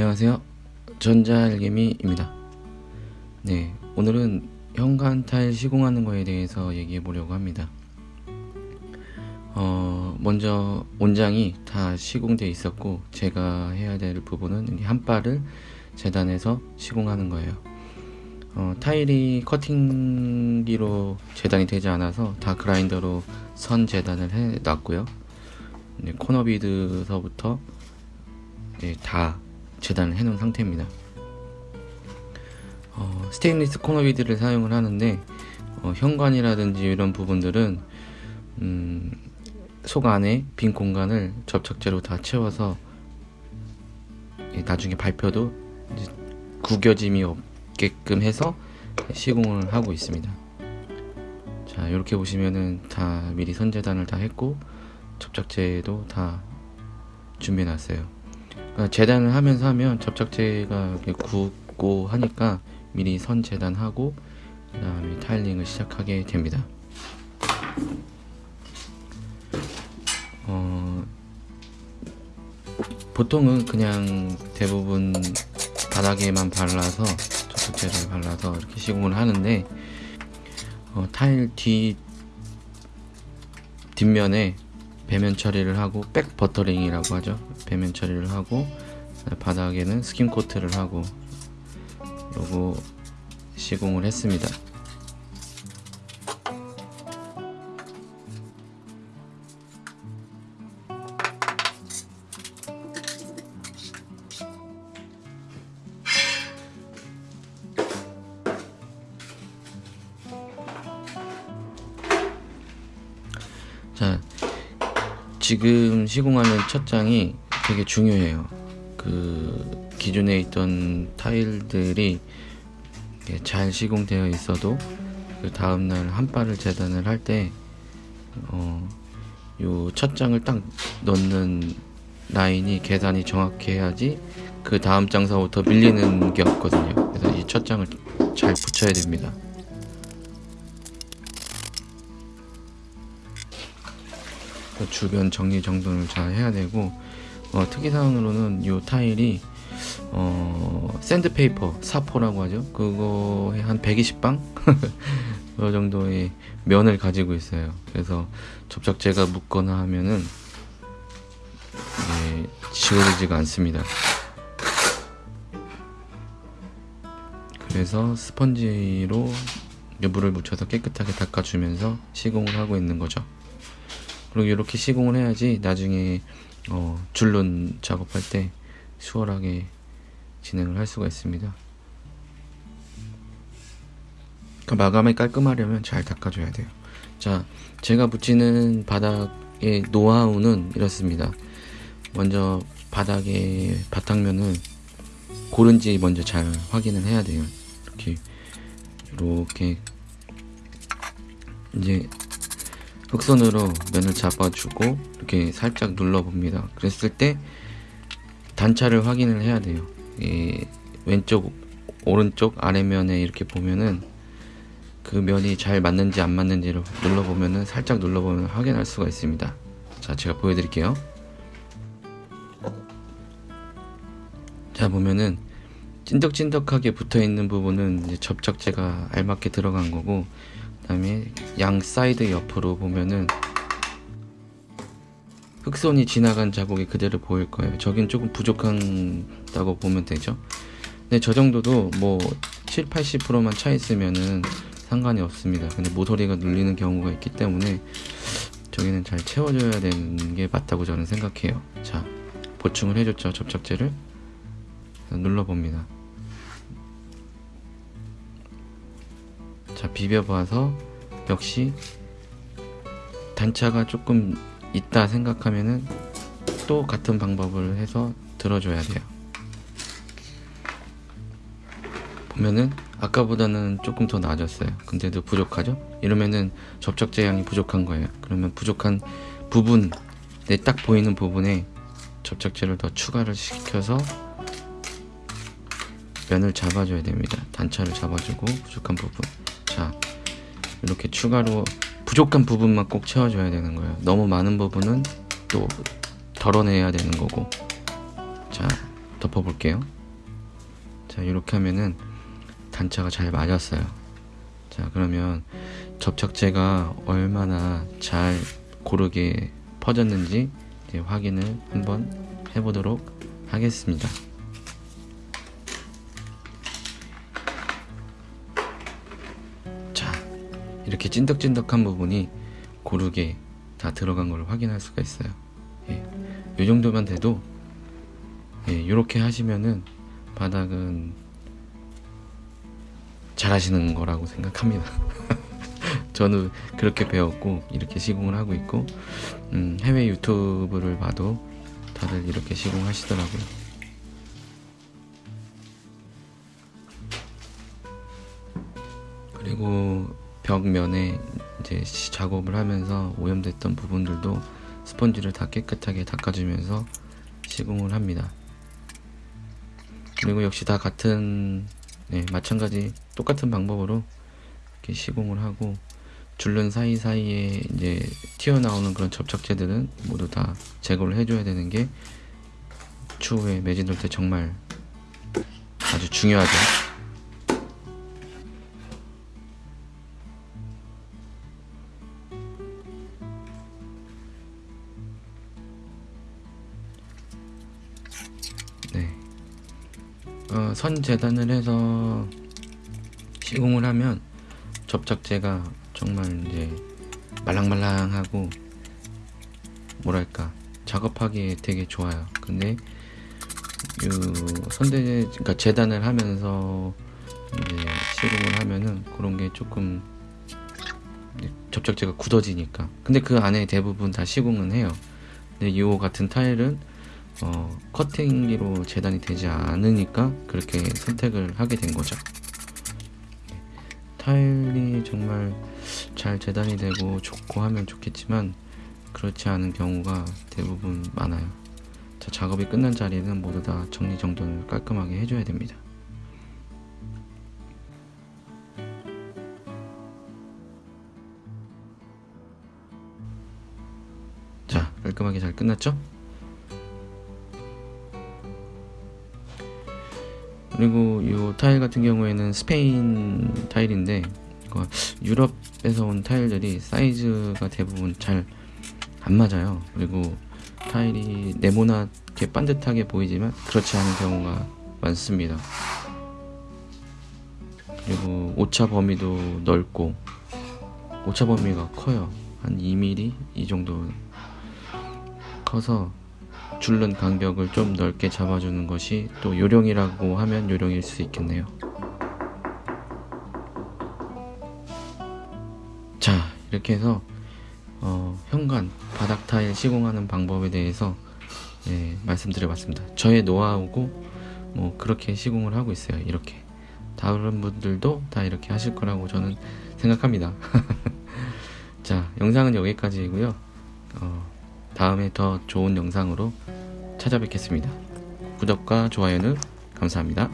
안녕하세요. 전자알개미입니다. 네, 오늘은 현관 타일 시공하는 거에 대해서 얘기해 보려고 합니다. 어, 먼저 온장이 다 시공되어 있었고 제가 해야 될 부분은 한 발을 재단해서 시공하는 거예요. 어, 타일이 커팅기로 재단이 되지 않아서 다 그라인더로 선 재단을 해 놨고요. 네, 코너 비드서부터 네, 다 재단을 해 놓은 상태입니다. 어, 스테인리스 코너 비드를 사용을 하는데 어, 현관이라든지 이런 부분들은 음, 속 안에 빈 공간을 접착제로 다 채워서 예, 나중에 발표도 구겨짐이 없게끔 해서 시공을 하고 있습니다. 자 이렇게 보시면은 다 미리 선재단을 다 했고 접착제도 다 준비해 놨어요. 그러니까 재단을 하면서 하면 접착제가 굳고 하니까 미리 선 재단하고 그 다음에 타일링을 시작하게 됩니다. 어, 보통은 그냥 대부분 바닥에만 발라서 접착제를 발라서 이렇게 시공을 하는데 어, 타일 뒤 뒷면에 배면 처리를 하고 back buttering이라고 하죠 배면 처리를 하고 바닥에는 skin coat를 하고 요거 시공을 했습니다. 자 지금 시공하는 첫 장이 되게 중요해요. 그 기존에 있던 타일들이 잘 시공되어 있어도 그 다음날 한 발을 재단을 할 때 어, 요첫 장을 딱 넣는 라인이 계산이 정확히 해야지 그 다음 장서부터 밀리는 게 없거든요. 그래서 이 첫 장을 잘 붙여야 됩니다. 그 주변 정리정돈을 잘 해야 되고 어, 특이사항으로는 이 타일이 어, 샌드페이퍼 사포라고 하죠? 그거에 한 120방? 그 정도의 면을 가지고 있어요. 그래서 접착제가 묻거나 하면은 예, 지워지지가 않습니다. 그래서 스펀지로 물을 묻혀서 깨끗하게 닦아주면서 시공을 하고 있는 거죠. 그리고 이렇게 시공을 해야지 나중에 어, 줄눈 작업할 때 수월하게 진행을 할 수가 있습니다. 그 마감이 깔끔하려면 잘 닦아줘야 돼요. 자, 제가 붙이는 바닥의 노하우는 이렇습니다. 먼저 바닥의 바닥면을 고른지 먼저 잘 확인을 해야 돼요. 이렇게 이렇게 이제 흑선으로 면을 잡아주고 이렇게 살짝 눌러봅니다. 그랬을 때 단차를 확인을 해야 돼요. 왼쪽, 오른쪽 아래면에 이렇게 보면은 그 면이 잘 맞는지 안 맞는지를 눌러보면은 살짝 눌러보면 확인할 수가 있습니다. 자, 제가 보여드릴게요. 자, 보면은 찐덕찐덕하게 붙어 있는 부분은 접착제가 알맞게 들어간 거고 다음에 양 사이드 옆으로 보면은 흙손이 지나간 자국이 그대로 보일 거예요. 저긴 조금 부족한다고 보면 되죠. 근데 저 정도도 뭐 7, 80%만 차 있으면은 상관이 없습니다. 근데 모서리가 눌리는 경우가 있기 때문에 저기는 잘 채워줘야 되는 게 맞다고 저는 생각해요. 자 보충을 해줬죠 접착제를. 눌러봅니다 자 비벼봐서 역시 단차가 조금 있다 생각하면은 또 같은 방법을 해서 들어줘야 돼요. 보면은 아까보다는 조금 더 나아졌어요. 근데도 부족하죠? 이러면은 접착 제 양이 부족한 거예요. 그러면 부족한 부분 내 딱 보이는 부분에 접착제를 더 추가를 시켜서 면을 잡아줘야 됩니다. 단차를 잡아주고 부족한 부분 자 이렇게 추가로 부족한 부분만 꼭 채워줘야 되는 거예요. 너무 많은 부분은 또 덜어내야 되는 거고. 자 덮어 볼게요. 자 이렇게 하면은 단차가 잘 맞았어요. 자 그러면 접착제가 얼마나 잘 고르게 퍼졌는지 확인을 한번 해보도록 하겠습니다 이렇게 찐득찐득한 부분이 고르게 다 들어간 걸 확인할 수가 있어요 예, 이 정도만 돼도 예, 이렇게 하시면은 바닥은 잘 하시는 거라고 생각합니다. 저는 그렇게 배웠고 이렇게 시공을 하고 있고 음, 해외 유튜브를 봐도 다들 이렇게 시공하시더라고요. 그리고 벽면에 이제 시- 작업을 하면서 오염됐던 부분들도 스펀지를 다 깨끗하게 닦아주면서 시공을 합니다. 그리고 역시 다 같은 네, 마찬가지 똑같은 방법으로 이렇게 시공을 하고 줄눈 사이사이에 이제 튀어나오는 그런 접착제들은 모두 다 제거를 해줘야 되는 게 추후에 매진 돌때 정말 아주 중요하죠. 선 재단을 해서 시공을 하면 접착제가 정말 이제 말랑말랑하고 뭐랄까 작업하기에 되게 좋아요. 근데 이 선대 그러니까 재단을 하면서 시공을 하면은 그런 게 조금 접착제가 굳어지니까. 근데 그 안에 대부분 다 시공은 해요. 근데 이 같은 타일은 어, 커팅기로 재단이 되지 않으니까 그렇게 선택을 하게 된 거죠. 타일이 정말 잘 재단이 되고 좋고 하면 좋겠지만 그렇지 않은 경우가 대부분 많아요. 자, 작업이 끝난 자리는 모두 다 정리정돈을 깔끔하게 해줘야 됩니다. 자, 깔끔하게 잘 끝났죠? 그리고 이 타일 같은 경우에는 스페인 타일인데 이거 유럽에서 온 타일들이 사이즈가 대부분 잘 안 맞아요. 그리고 타일이 네모나게 반듯하게 보이지만 그렇지 않은 경우가 많습니다. 그리고 오차 범위도 넓고 오차 범위가 커요. 한 2mm 이 정도 커서 줄눈 간격을 좀 넓게 잡아주는 것이 또 요령이라고 하면 요령일 수 있겠네요. 자, 이렇게 해서 어, 현관 바닥 타일 시공하는 방법에 대해서 예, 말씀드려봤습니다. 저의 노하우고 뭐 그렇게 시공을 하고 있어요. 이렇게 다른 분들도 다 이렇게 하실 거라고 저는 생각합니다. 자, 영상은 여기까지이고요. 어, 다음에 더 좋은 영상으로 찾아뵙겠습니다. 구독과 좋아요는 감사합니다.